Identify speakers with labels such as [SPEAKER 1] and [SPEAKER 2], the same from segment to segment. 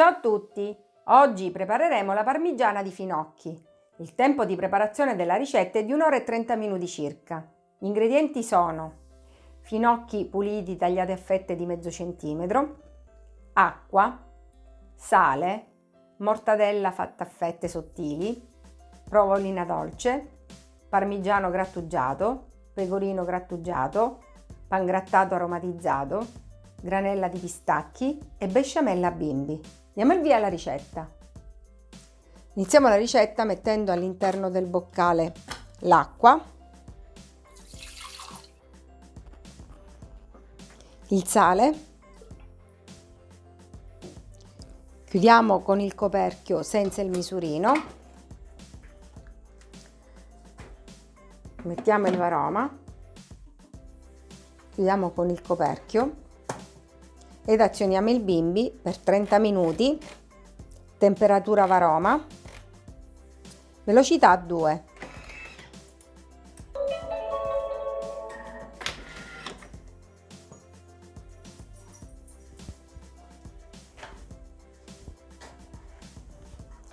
[SPEAKER 1] Ciao a tutti! Oggi prepareremo la parmigiana di finocchi. Il tempo di preparazione della ricetta è di 1 ora e 30 minuti circa. Gli ingredienti sono finocchi puliti tagliati a fette di mezzo centimetro, acqua, sale, mortadella fatta a fette sottili, provolina dolce, parmigiano grattugiato, pecorino grattugiato, pangrattato aromatizzato, granella di pistacchi e besciamella bimbi. Diamo il via alla ricetta. Iniziamo la ricetta mettendo all'interno del boccale l'acqua, il sale, chiudiamo con il coperchio senza il misurino, mettiamo il varoma, chiudiamo con il coperchio ed azioniamo il bimbi per 30 minuti, temperatura varoma, velocità 2.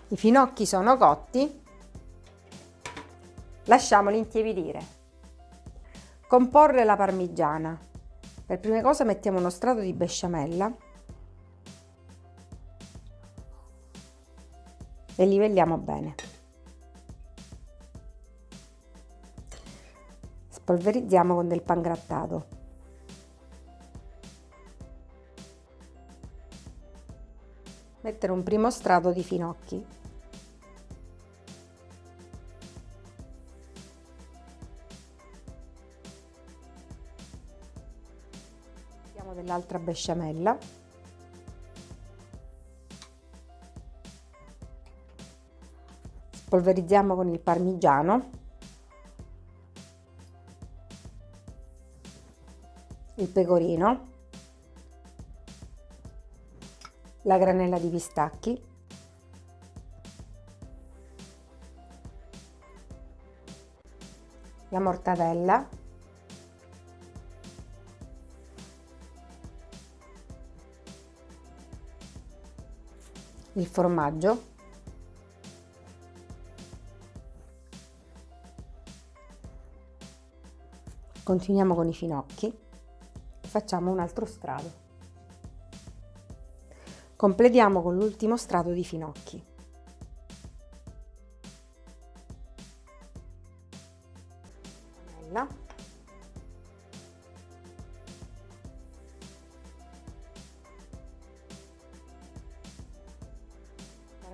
[SPEAKER 1] I finocchi sono cotti, lasciamoli intiepidire. Comporre la parmigiana. Per prima cosa mettiamo uno strato di besciamella e livelliamo bene. Spolverizziamo con del pangrattato. Mettere un primo strato di finocchi. Mettiamo dell'altra besciamella. Spolverizziamo con il parmigiano. Il pecorino. La granella di pistacchi. La mortadella. Il formaggio. Continuiamo con i finocchi. Facciamo un altro strato. Completiamo con l'ultimo strato di finocchi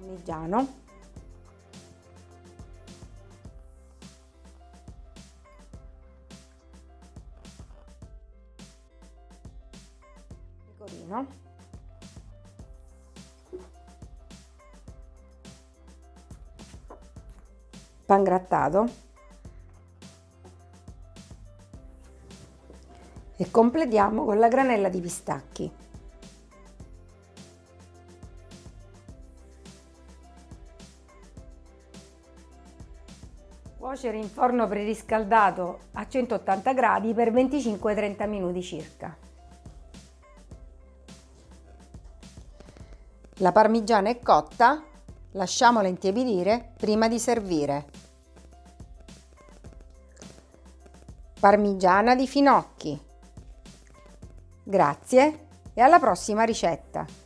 [SPEAKER 1] parmigiano. Pecorino. Pangrattato e completiamo con la granella di pistacchi Cuocere in forno preriscaldato a 180 gradi per 25-30 minuti circa. La parmigiana è cotta, lasciamola intiepidire prima di servire. Parmigiana di finocchi. Grazie e alla prossima ricetta!